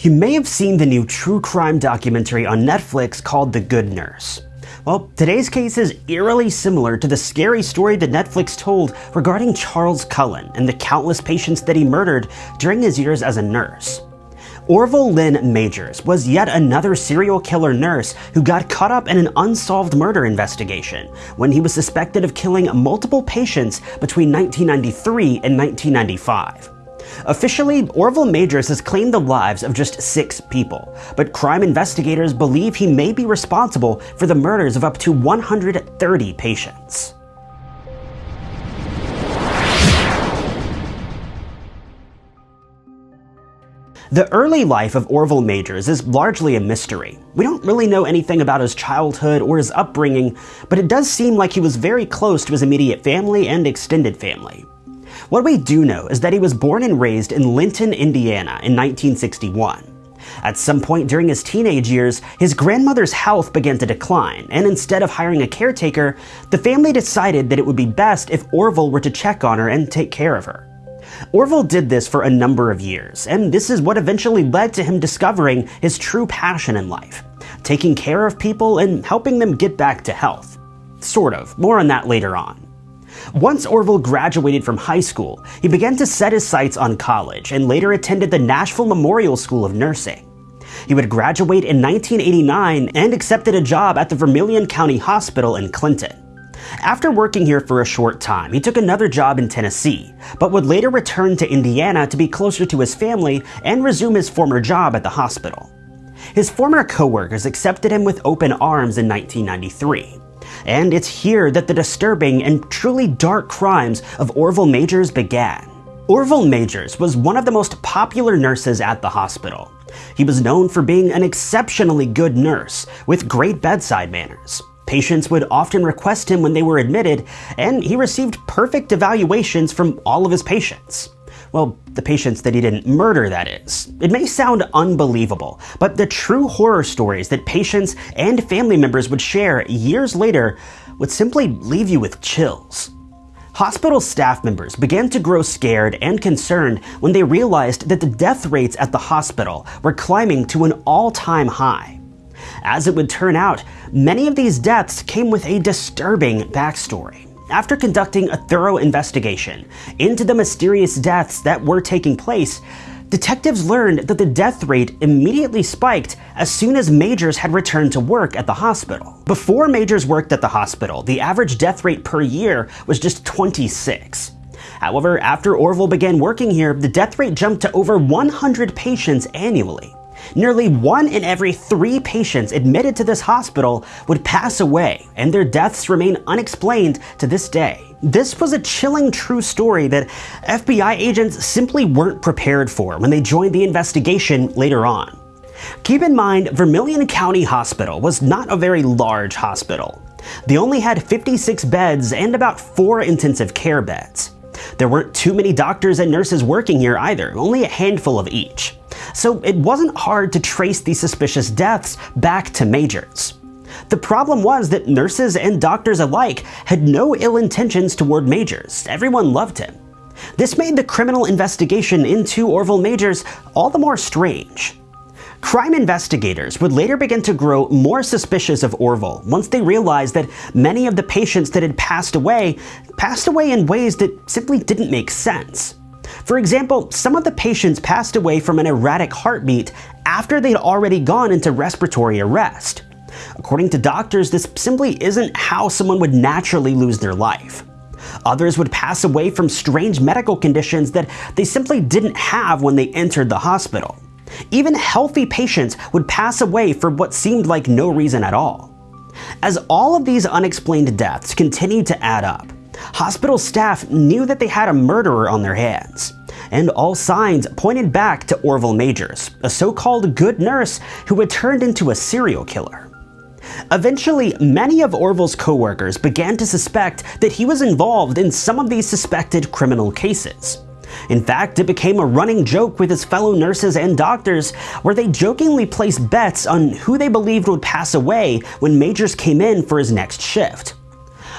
You may have seen the new true crime documentary on Netflix called The Good Nurse. Well, today's case is eerily similar to the scary story that Netflix told regarding Charles Cullen and the countless patients that he murdered during his years as a nurse. Orville Lynn Majors was yet another serial killer nurse who got caught up in an unsolved murder investigation when he was suspected of killing multiple patients between 1993 and 1995. Officially, Orville Majors has claimed the lives of just six people, but crime investigators believe he may be responsible for the murders of up to 130 patients. The early life of Orville Majors is largely a mystery. We don't really know anything about his childhood or his upbringing, but it does seem like he was very close to his immediate family and extended family. What we do know is that he was born and raised in Linton, Indiana in 1961. At some point during his teenage years, his grandmother's health began to decline, and instead of hiring a caretaker, the family decided that it would be best if Orville were to check on her and take care of her. Orville did this for a number of years, and this is what eventually led to him discovering his true passion in life taking care of people and helping them get back to health. Sort of, more on that later on. Once Orville graduated from high school, he began to set his sights on college and later attended the Nashville Memorial School of Nursing. He would graduate in 1989 and accepted a job at the Vermillion County Hospital in Clinton. After working here for a short time, he took another job in Tennessee, but would later return to Indiana to be closer to his family and resume his former job at the hospital. His former coworkers accepted him with open arms in 1993 and it's here that the disturbing and truly dark crimes of Orville Majors began. Orville Majors was one of the most popular nurses at the hospital. He was known for being an exceptionally good nurse with great bedside manners. Patients would often request him when they were admitted, and he received perfect evaluations from all of his patients. Well, the patients that he didn't murder, that is. It may sound unbelievable, but the true horror stories that patients and family members would share years later would simply leave you with chills. Hospital staff members began to grow scared and concerned when they realized that the death rates at the hospital were climbing to an all time high. As it would turn out, many of these deaths came with a disturbing backstory. After conducting a thorough investigation into the mysterious deaths that were taking place, detectives learned that the death rate immediately spiked as soon as Majors had returned to work at the hospital. Before Majors worked at the hospital, the average death rate per year was just 26. However, after Orville began working here, the death rate jumped to over 100 patients annually. Nearly one in every three patients admitted to this hospital would pass away, and their deaths remain unexplained to this day. This was a chilling true story that FBI agents simply weren't prepared for when they joined the investigation later on. Keep in mind, Vermillion County Hospital was not a very large hospital. They only had 56 beds and about 4 intensive care beds. There weren't too many doctors and nurses working here either, only a handful of each so it wasn't hard to trace these suspicious deaths back to Majors. The problem was that nurses and doctors alike had no ill intentions toward Majors. Everyone loved him. This made the criminal investigation into Orville Majors all the more strange. Crime investigators would later begin to grow more suspicious of Orville once they realized that many of the patients that had passed away passed away in ways that simply didn't make sense. For example, some of the patients passed away from an erratic heartbeat after they'd already gone into respiratory arrest. According to doctors, this simply isn't how someone would naturally lose their life. Others would pass away from strange medical conditions that they simply didn't have when they entered the hospital. Even healthy patients would pass away for what seemed like no reason at all. As all of these unexplained deaths continued to add up, Hospital staff knew that they had a murderer on their hands, and all signs pointed back to Orville Majors, a so-called good nurse who had turned into a serial killer. Eventually, many of Orville's coworkers began to suspect that he was involved in some of these suspected criminal cases. In fact, it became a running joke with his fellow nurses and doctors, where they jokingly placed bets on who they believed would pass away when Majors came in for his next shift.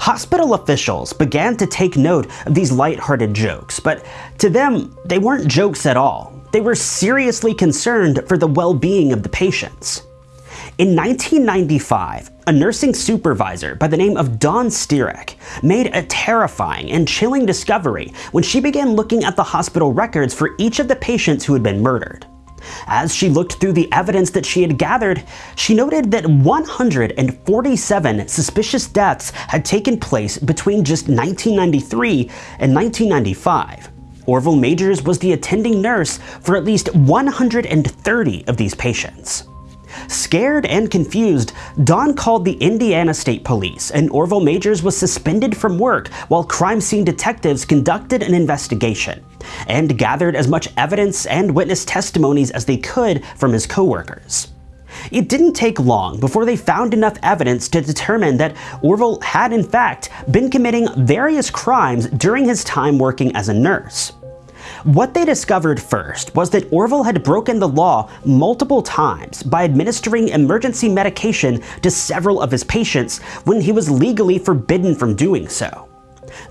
Hospital officials began to take note of these light-hearted jokes, but to them, they weren't jokes at all. they were seriously concerned for the well-being of the patients. In 1995, a nursing supervisor by the name of Dawn Stirek made a terrifying and chilling discovery when she began looking at the hospital records for each of the patients who had been murdered. As she looked through the evidence that she had gathered, she noted that 147 suspicious deaths had taken place between just 1993 and 1995. Orville Majors was the attending nurse for at least 130 of these patients. Scared and confused, Dawn called the Indiana State Police, and Orville Majors was suspended from work while crime scene detectives conducted an investigation and gathered as much evidence and witness testimonies as they could from his coworkers. It didn't take long before they found enough evidence to determine that Orville had in fact been committing various crimes during his time working as a nurse. What they discovered first was that Orville had broken the law multiple times by administering emergency medication to several of his patients when he was legally forbidden from doing so.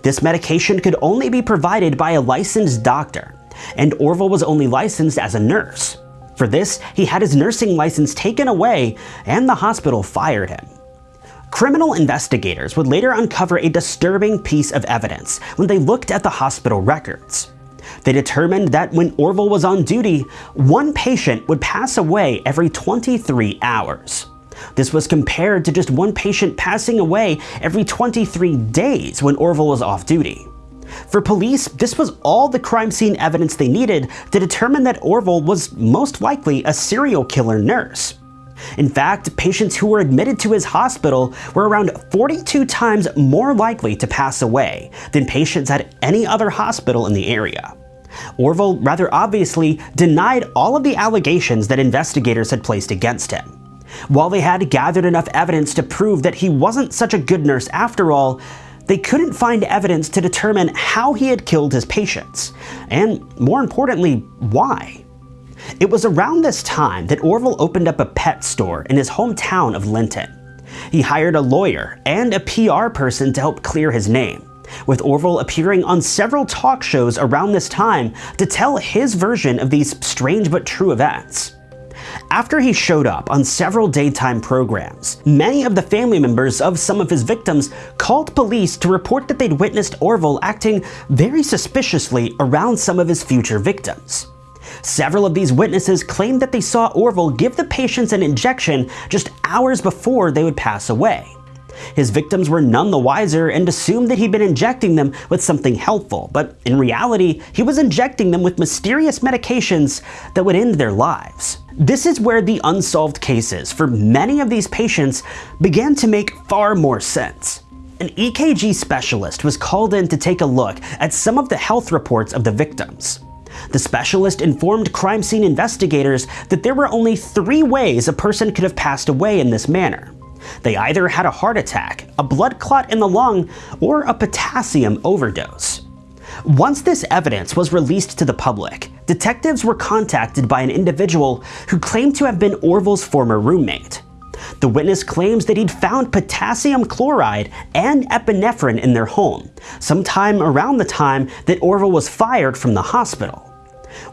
This medication could only be provided by a licensed doctor, and Orville was only licensed as a nurse. For this, he had his nursing license taken away and the hospital fired him. Criminal investigators would later uncover a disturbing piece of evidence when they looked at the hospital records. They determined that when Orville was on duty, one patient would pass away every 23 hours. This was compared to just one patient passing away every 23 days when Orville was off duty. For police, this was all the crime scene evidence they needed to determine that Orville was most likely a serial killer nurse. In fact, patients who were admitted to his hospital were around 42 times more likely to pass away than patients at any other hospital in the area. Orville rather obviously denied all of the allegations that investigators had placed against him. While they had gathered enough evidence to prove that he wasn't such a good nurse after all, they couldn't find evidence to determine how he had killed his patients, and more importantly, why. It was around this time that Orville opened up a pet store in his hometown of Linton. He hired a lawyer and a PR person to help clear his name, with Orville appearing on several talk shows around this time to tell his version of these strange but true events. After he showed up on several daytime programs, many of the family members of some of his victims called police to report that they'd witnessed Orville acting very suspiciously around some of his future victims. Several of these witnesses claimed that they saw Orville give the patients an injection just hours before they would pass away. His victims were none the wiser and assumed that he'd been injecting them with something helpful, but in reality, he was injecting them with mysterious medications that would end their lives. This is where the unsolved cases for many of these patients began to make far more sense. An EKG specialist was called in to take a look at some of the health reports of the victims. The specialist informed crime scene investigators that there were only three ways a person could have passed away in this manner. They either had a heart attack, a blood clot in the lung, or a potassium overdose. Once this evidence was released to the public, detectives were contacted by an individual who claimed to have been Orville's former roommate. The witness claims that he'd found potassium chloride and epinephrine in their home, sometime around the time that Orville was fired from the hospital.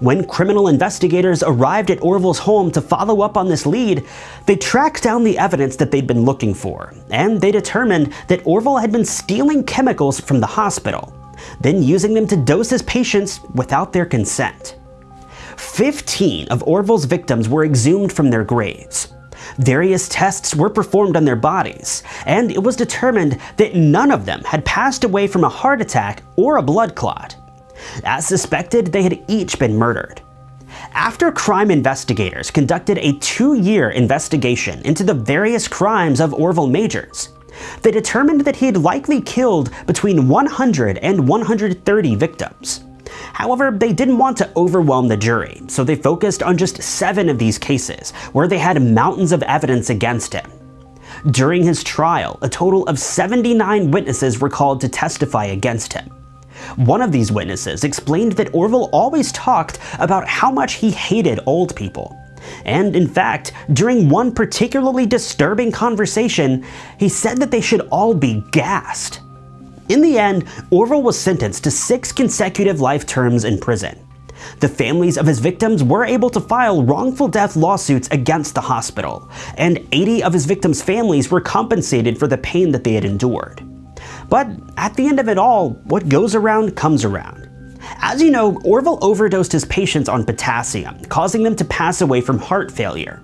When criminal investigators arrived at Orville's home to follow up on this lead, they tracked down the evidence that they'd been looking for, and they determined that Orville had been stealing chemicals from the hospital, then using them to dose his patients without their consent. 15 of Orville's victims were exhumed from their graves. Various tests were performed on their bodies, and it was determined that none of them had passed away from a heart attack or a blood clot. As suspected, they had each been murdered. After crime investigators conducted a two-year investigation into the various crimes of Orville Majors, they determined that he had likely killed between 100 and 130 victims. However, they didn't want to overwhelm the jury, so they focused on just seven of these cases, where they had mountains of evidence against him. During his trial, a total of 79 witnesses were called to testify against him. One of these witnesses explained that Orville always talked about how much he hated old people. And in fact, during one particularly disturbing conversation, he said that they should all be gassed. In the end, Orville was sentenced to six consecutive life terms in prison. The families of his victims were able to file wrongful death lawsuits against the hospital, and 80 of his victims' families were compensated for the pain that they had endured. But at the end of it all, what goes around comes around. As you know, Orville overdosed his patients on potassium, causing them to pass away from heart failure.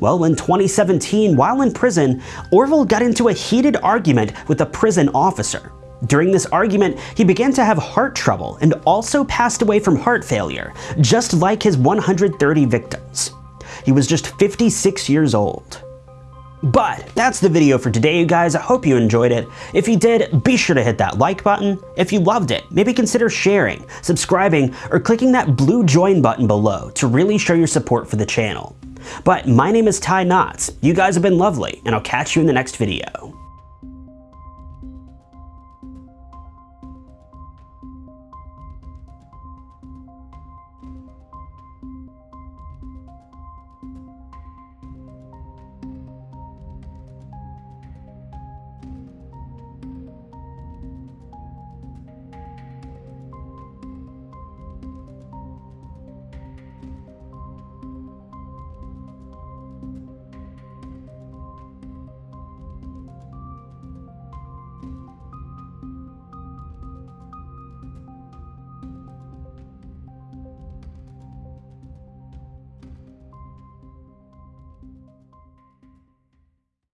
Well, in 2017, while in prison, Orville got into a heated argument with a prison officer. During this argument, he began to have heart trouble and also passed away from heart failure, just like his 130 victims. He was just 56 years old. But that's the video for today, you guys. I hope you enjoyed it. If you did, be sure to hit that like button. If you loved it, maybe consider sharing, subscribing, or clicking that blue join button below to really show your support for the channel. But my name is Ty Knotts. You guys have been lovely, and I'll catch you in the next video.